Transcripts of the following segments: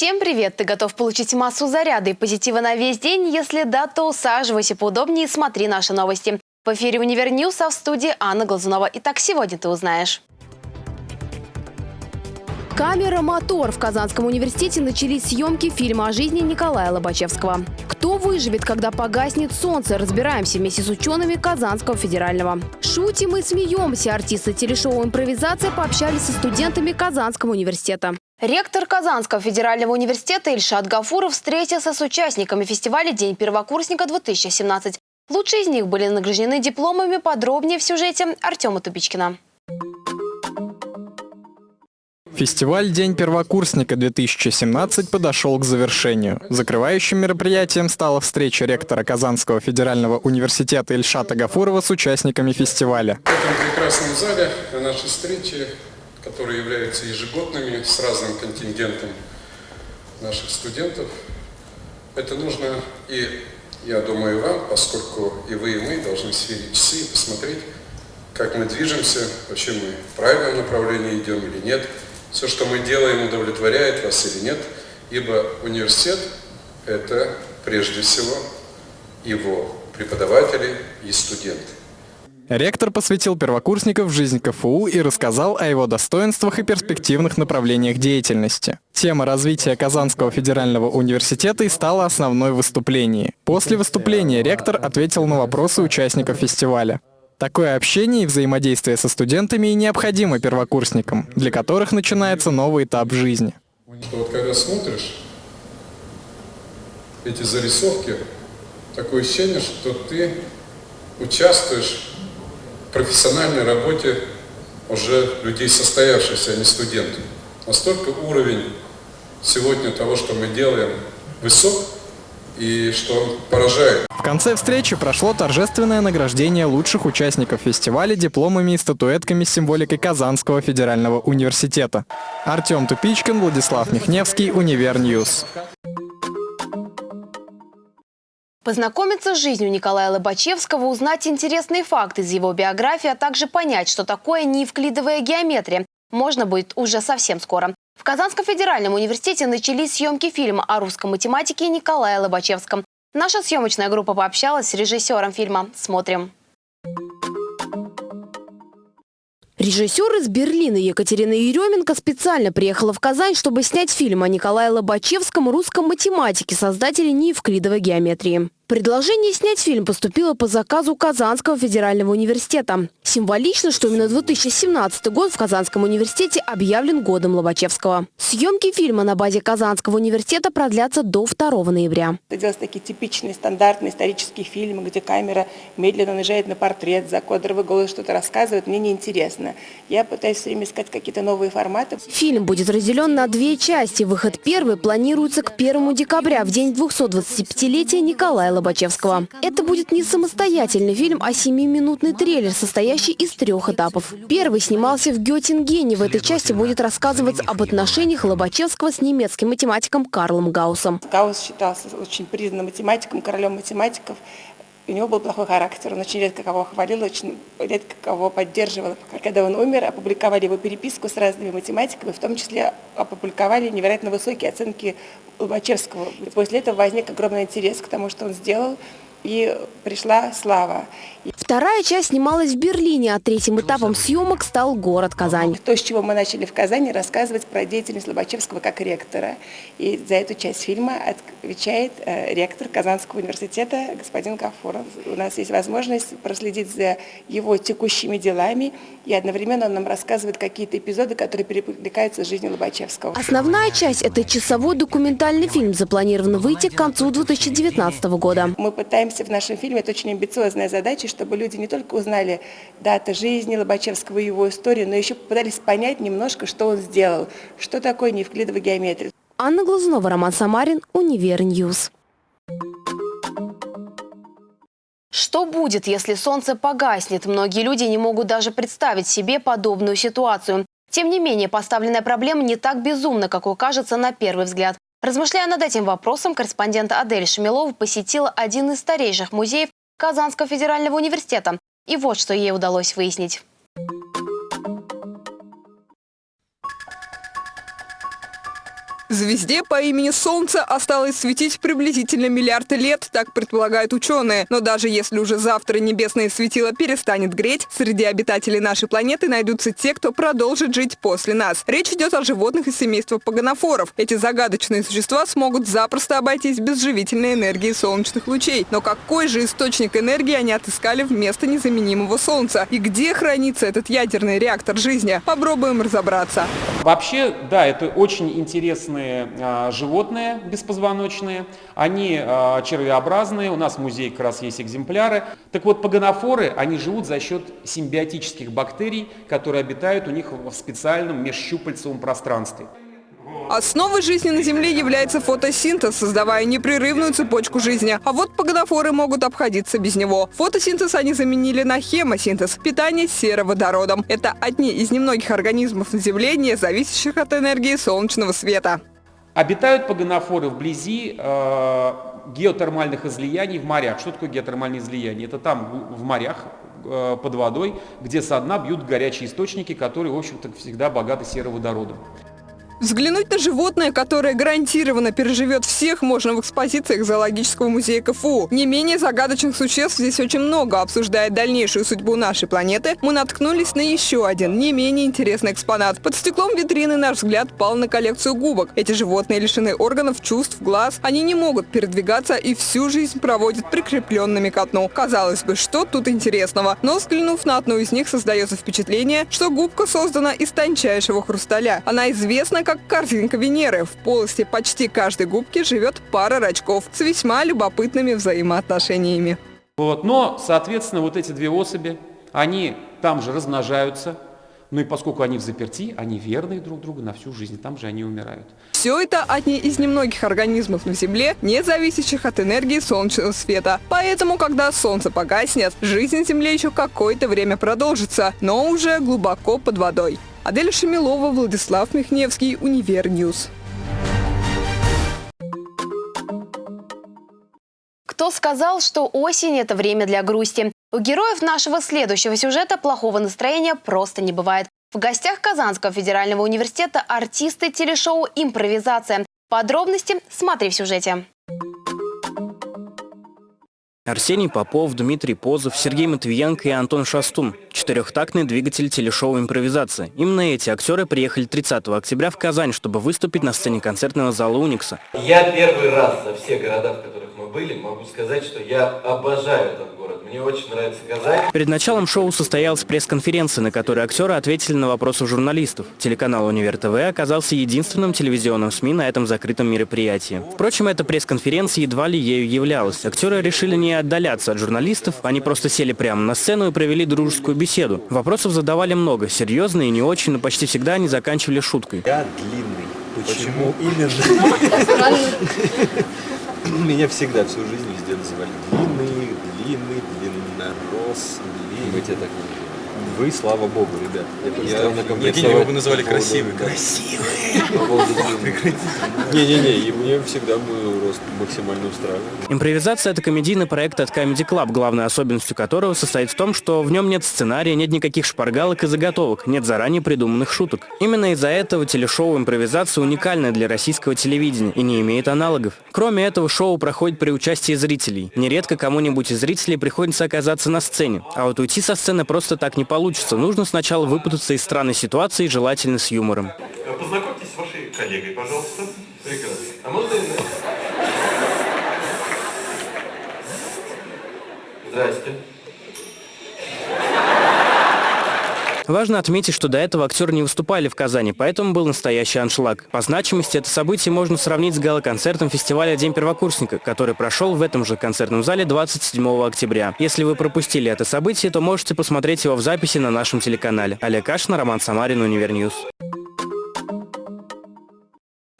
Всем привет! Ты готов получить массу заряда и позитива на весь день? Если да, то усаживайся поудобнее и смотри наши новости. В эфире «Univer News», а в студии Анна Глазунова. Итак, сегодня ты узнаешь. Камера, мотор. В Казанском университете начались съемки фильма о жизни Николая Лобачевского. Кто выживет, когда погаснет солнце? Разбираемся вместе с учеными Казанского федерального. Шутим и смеемся. Артисты телешоу «Импровизация» пообщались со студентами Казанского университета. Ректор Казанского федерального университета Ильшат Гафуров встретился с участниками фестиваля «День первокурсника-2017». Лучшие из них были награждены дипломами. Подробнее в сюжете Артема Тупичкина. Фестиваль «День первокурсника-2017» подошел к завершению. Закрывающим мероприятием стала встреча ректора Казанского федерального университета Ильшата Гафурова с участниками фестиваля. В этом прекрасном зале на нашей встрече которые являются ежегодными с разным контингентом наших студентов. Это нужно и, я думаю, вам, поскольку и вы, и мы должны сверить часы и посмотреть, как мы движемся, вообще мы в правильном направлении идем или нет, все, что мы делаем, удовлетворяет вас или нет, ибо университет – это прежде всего его преподаватели и студенты. Ректор посвятил первокурсников жизнь КФУ и рассказал о его достоинствах и перспективных направлениях деятельности. Тема развития Казанского федерального университета и стала основной в выступлении. После выступления ректор ответил на вопросы участников фестиваля. Такое общение и взаимодействие со студентами и необходимо первокурсникам, для которых начинается новый этап жизни. вот когда смотришь эти зарисовки, такое ощущение, что ты участвуешь профессиональной работе уже людей состоявшихся, а не студентов. Настолько уровень сегодня того, что мы делаем, высок, и что он поражает. В конце встречи прошло торжественное награждение лучших участников фестиваля дипломами и статуэтками с символикой Казанского федерального университета. Артем Тупичкин, Владислав Михневский, Univer News. Познакомиться с жизнью Николая Лобачевского, узнать интересные факты из его биографии, а также понять, что такое неевклидовая геометрия, можно будет уже совсем скоро. В Казанском федеральном университете начались съемки фильма о русском математике Николае Лобачевском. Наша съемочная группа пообщалась с режиссером фильма. Смотрим. Режиссер из Берлина Екатерина Еременко специально приехала в Казань, чтобы снять фильм о Николае Лобачевском, русском математике, создателе неевклидовой геометрии. Предложение снять фильм поступило по заказу Казанского федерального университета. Символично, что именно 2017 год в Казанском университете объявлен годом Лобачевского. Съемки фильма на базе Казанского университета продлятся до 2 ноября. Это делать такие типичные стандартные исторические фильмы, где камера медленно наезжает на портрет, закодровый голос что-то рассказывает, мне неинтересно. Я пытаюсь все время искать какие-то новые форматы. Фильм будет разделен на две части. Выход первый планируется к 1 декабря, в день 225-летия Николая Лобачевского. Это будет не самостоятельный фильм, а семиминутный трейлер, состоящий из трех этапов. Первый снимался в Геттингене. В этой части будет рассказываться об отношениях Лобачевского с немецким математиком Карлом Гауссом. Гаусс считался очень признанным математиком, королем математиков. У него был плохой характер, он очень редко кого хвалил, очень редко кого поддерживал. Когда он умер, опубликовали его переписку с разными математиками, в том числе опубликовали невероятно высокие оценки Лобачевского. После этого возник огромный интерес к тому, что он сделал, и пришла слава. Вторая часть снималась в Берлине, а третьим этапом съемок стал город Казань. То, с чего мы начали в Казани, рассказывать про деятельность Лобачевского как ректора. И за эту часть фильма отвечает э, ректор Казанского университета господин Гафуров. У нас есть возможность проследить за его текущими делами, и одновременно он нам рассказывает какие-то эпизоды, которые перекликаются с жизнью Лобачевского. Основная часть – это часовой документальный фильм, запланирован выйти к концу 2019 года. Мы пытаемся в нашем фильме, это очень амбициозная задача, чтобы люди не только узнали даты жизни Лобачевского и его историю, но еще попытались понять немножко, что он сделал, что такое неевклидовая геометрия. Анна Глазунова, Роман Самарин, Univer News. Что будет, если солнце погаснет? Многие люди не могут даже представить себе подобную ситуацию. Тем не менее, поставленная проблема не так безумна, как кажется на первый взгляд. Размышляя над этим вопросом, корреспондент Адель Шамилова посетила один из старейших музеев Казанского федерального университета. И вот что ей удалось выяснить. Звезде по имени Солнце осталось светить приблизительно миллиарды лет, так предполагают ученые. Но даже если уже завтра небесное светило перестанет греть, среди обитателей нашей планеты найдутся те, кто продолжит жить после нас. Речь идет о животных из семейства паганофоров. Эти загадочные существа смогут запросто обойтись без живительной энергии солнечных лучей. Но какой же источник энергии они отыскали вместо незаменимого Солнца? И где хранится этот ядерный реактор жизни? Попробуем разобраться. Вообще, да, это очень интересные а, животные беспозвоночные, они а, червеобразные, у нас в музее как раз есть экземпляры. Так вот, паганофоры, они живут за счет симбиотических бактерий, которые обитают у них в специальном межщупальцевом пространстве. Основой жизни на Земле является фотосинтез, создавая непрерывную цепочку жизни. А вот погодофоры могут обходиться без него. Фотосинтез они заменили на хемосинтез – питание сероводородом. Это одни из немногих организмов на Земле, не зависящих от энергии солнечного света. Обитают погонофоры вблизи э, геотермальных излияний в морях. Что такое геотермальные излияния? Это там в морях э, под водой, где со дна бьют горячие источники, которые, в общем-то, всегда богаты сероводородом. Взглянуть на животное, которое гарантированно переживет всех, можно в экспозициях Зоологического музея КФУ. Не менее загадочных существ здесь очень много. Обсуждая дальнейшую судьбу нашей планеты, мы наткнулись на еще один, не менее интересный экспонат. Под стеклом витрины наш взгляд пал на коллекцию губок. Эти животные лишены органов, чувств, глаз. Они не могут передвигаться и всю жизнь проводят прикрепленными к дну. Казалось бы, что тут интересного? Но взглянув на одну из них, создается впечатление, что губка создана из тончайшего хрусталя. Она известна как корзинка Венеры. В полости почти каждой губки живет пара рачков с весьма любопытными взаимоотношениями. Вот. Но, соответственно, вот эти две особи, они там же размножаются, ну и поскольку они взаперти, они верны друг другу на всю жизнь, там же они умирают. Все это одни из немногих организмов на Земле, не зависящих от энергии солнечного света. Поэтому, когда солнце погаснет, жизнь на Земле еще какое-то время продолжится, но уже глубоко под водой. Адель Шамилова, Владислав Михневский, Univer News. Кто сказал, что осень – это время для грусти? У героев нашего следующего сюжета плохого настроения просто не бывает. В гостях Казанского федерального университета артисты телешоу «Импровизация». Подробности смотри в сюжете. Арсений Попов, Дмитрий Позов, Сергей Матвиенко и Антон Шастун. Четырехтактный двигатель телешоу «Импровизация». Именно эти актеры приехали 30 октября в Казань, чтобы выступить на сцене концертного зала «Уникса». Я первый раз за все города, в которых мы были, могу сказать, что я обожаю этот город. Мне очень нравится Казань. Перед началом шоу состоялась пресс-конференция, на которой актеры ответили на вопросы журналистов. Телеканал «Универ ТВ» оказался единственным телевизионным СМИ на этом закрытом мероприятии. Впрочем, эта пресс-конференция едва ли ею являлась. Актеры решили не отдаляться от журналистов, они просто сели прямо на сцену и провели дружескую беседу. Вопросов задавали много, серьезные и не очень, но почти всегда они заканчивали шуткой. Я длинный. Почему, именно? Меня всегда всю жизнь везде называли длинный, длинный. Мы тебя так Вы, слава богу, ребят. Я, я его бы называли красивый. Красивый! Не-не-не, и мне всегда был рост максимально устраивает. Импровизация – это комедийный проект от Comedy Club, главной особенностью которого состоит в том, что в нем нет сценария, нет никаких шпаргалок и заготовок, нет заранее придуманных шуток. Именно из-за этого телешоу «Импровизация» уникальное для российского телевидения и не имеет аналогов. Кроме этого, шоу проходит при участии зрителей. Нередко кому-нибудь из зрителей приходится оказаться на сцене. А вот уйти со сцены просто так не получится. Нужно сначала выпутаться из странной ситуации, желательно с юмором. Познакомьтесь с вашей коллегой, пожалуйста. Прекрасно. А можно... Здрасте. Важно отметить, что до этого актеры не выступали в Казани, поэтому был настоящий аншлаг. По значимости это событие можно сравнить с гала-концертом фестиваля «День первокурсника», который прошел в этом же концертном зале 27 октября. Если вы пропустили это событие, то можете посмотреть его в записи на нашем телеканале. Олег Кашин, Роман Самарин, Univer News.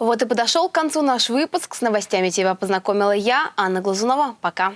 Вот и подошел к концу наш выпуск. С новостями тебя познакомила я, Анна Глазунова. Пока.